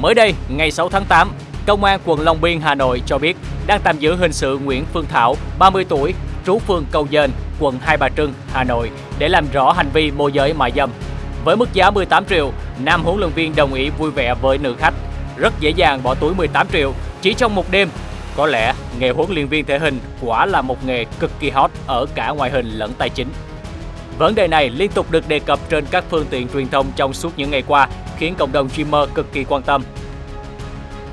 Mới đây, ngày 6 tháng 8, Công an quận Long Biên, Hà Nội cho biết đang tạm giữ hình sự Nguyễn Phương Thảo, 30 tuổi, trú phường Cầu Dền, quận Hai Bà Trưng, Hà Nội để làm rõ hành vi môi giới mại dâm. Với mức giá 18 triệu, nam huấn luyện viên đồng ý vui vẻ với nữ khách. Rất dễ dàng bỏ túi 18 triệu chỉ trong một đêm. Có lẽ nghề huấn luyện viên thể hình quả là một nghề cực kỳ hot ở cả ngoại hình lẫn tài chính. Vấn đề này liên tục được đề cập trên các phương tiện truyền thông trong suốt những ngày qua, khiến cộng đồng streamer cực kỳ quan tâm.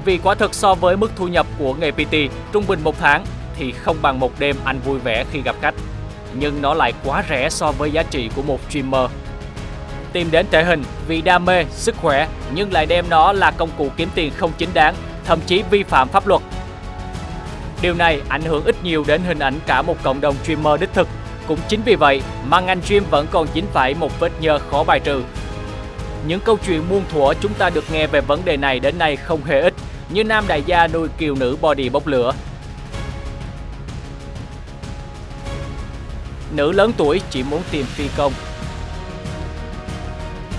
Vì quả thực so với mức thu nhập của nghề PT trung bình một tháng thì không bằng một đêm anh vui vẻ khi gặp khách. Nhưng nó lại quá rẻ so với giá trị của một streamer. Tìm đến thể hình vì đam mê, sức khỏe nhưng lại đem nó là công cụ kiếm tiền không chính đáng, thậm chí vi phạm pháp luật. Điều này ảnh hưởng ít nhiều đến hình ảnh cả một cộng đồng streamer đích thực. Cũng chính vì vậy mà ngành stream vẫn còn dính phải một vết nhơ khó bài trừ. Những câu chuyện muôn thuở chúng ta được nghe về vấn đề này đến nay không hề ít, như nam đại gia nuôi kiều nữ body bốc lửa. Nữ lớn tuổi chỉ muốn tìm phi công.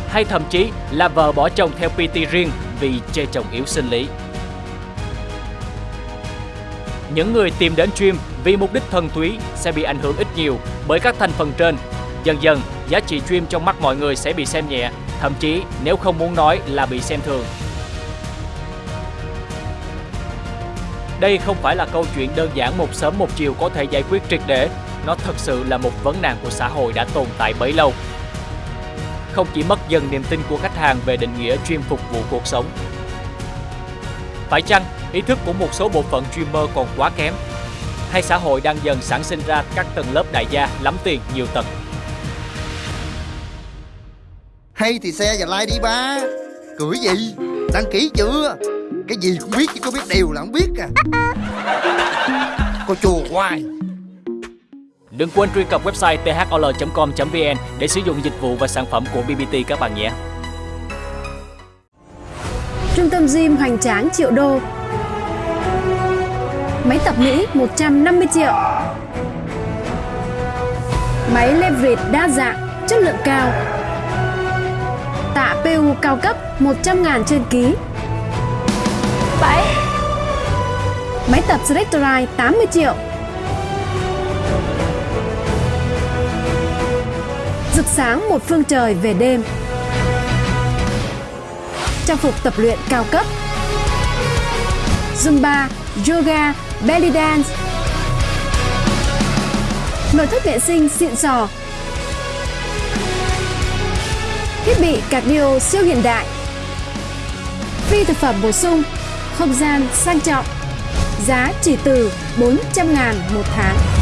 Hay thậm chí là vợ bỏ chồng theo PT riêng vì chê chồng yếu sinh lý. Những người tìm đến stream vì mục đích thân túy sẽ bị ảnh hưởng ít nhiều bởi các thành phần trên. Dần dần, giá trị stream trong mắt mọi người sẽ bị xem nhẹ, thậm chí nếu không muốn nói là bị xem thường. Đây không phải là câu chuyện đơn giản một sớm một chiều có thể giải quyết triệt để, nó thật sự là một vấn nạn của xã hội đã tồn tại bấy lâu. Không chỉ mất dần niềm tin của khách hàng về định nghĩa chuyên phục vụ cuộc sống. Phải chăng ý thức của một số bộ phận streamer còn quá kém? Hay xã hội đang dần sản sinh ra các tầng lớp đại gia lắm tiền nhiều tầng? Hay thì xe và like đi ba. Cười gì? Đăng ký chưa? Cái gì cũng biết chứ có biết đều là không biết à. Cô chùa hoài. Đừng quên truy cập website thol.com.vn để sử dụng dịch vụ và sản phẩm của BBT các bạn nhé. Trung tâm gym hoành tráng triệu đô. Máy tập Mỹ 150 triệu. Máy leverage đa dạng, chất lượng cao Tạ PU cao cấp 100 ngàn trên ký. 7 Máy tập Selectorite 80 triệu. Rực sáng một phương trời về đêm. Trang phục tập luyện cao cấp. Zumba, yoga, belly dance. Nội thất vệ sinh xịn sò Thiết bị cardio siêu hiện đại. Phi thực phẩm bổ sung, Không gian sang trọng. Giá chỉ từ 400 ngàn một tháng.